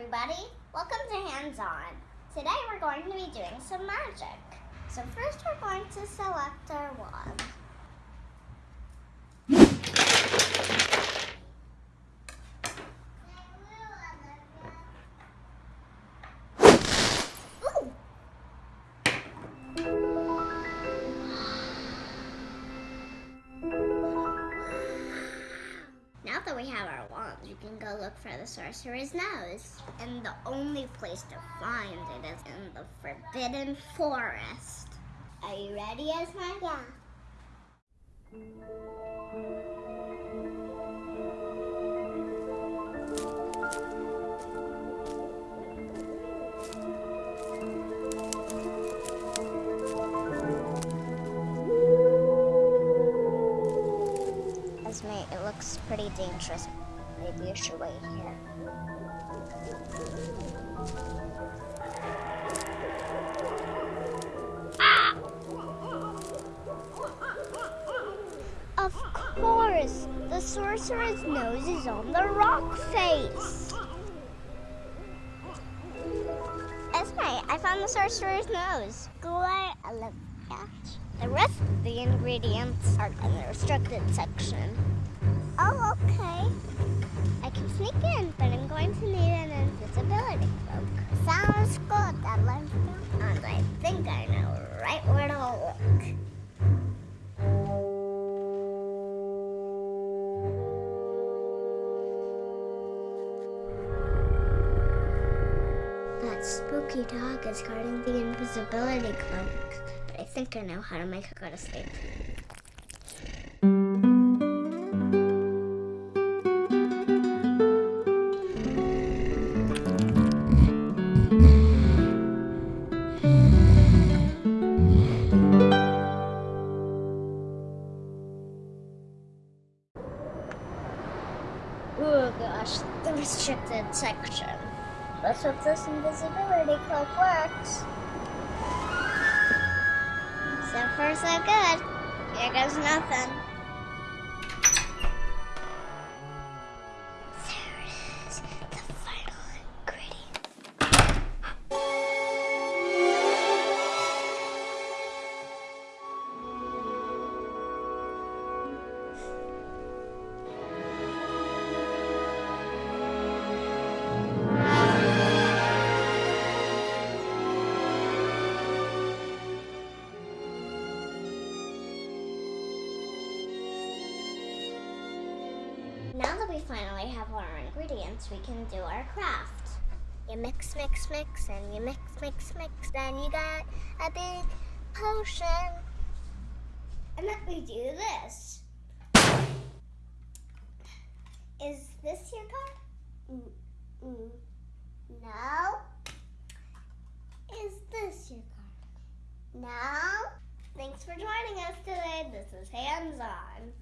everybody, welcome to Hands On. Today we're going to be doing some magic. So first we're going to select our wand. Can go look for the sorcerer's nose. And the only place to find it is in the Forbidden Forest. Are you ready, Esme? Yeah. Esme, it looks pretty dangerous. Maybe you should wait here. Of course, the sorcerer's nose is on the rock face. Esme, I found the sorcerer's nose. Glare a little. The rest of the ingredients are in the restricted section. Oh, okay. I can sneak in, but I'm going to need an invisibility cloak. Sounds good. That. And I think I know right where to look. That spooky dog is guarding the invisibility cloak. But I think I know how to make it go to sleep. Oh gosh, the restricted section. Let's hope this invisibility cloak works. So far, so good. Here goes nothing. We finally have our ingredients, we can do our craft. You mix, mix, mix, and you mix, mix, mix. Then you got a big potion. And then we do this. Is this your card? Mm, mm. No. Is this your card? No. Thanks for joining us today. This is Hands On.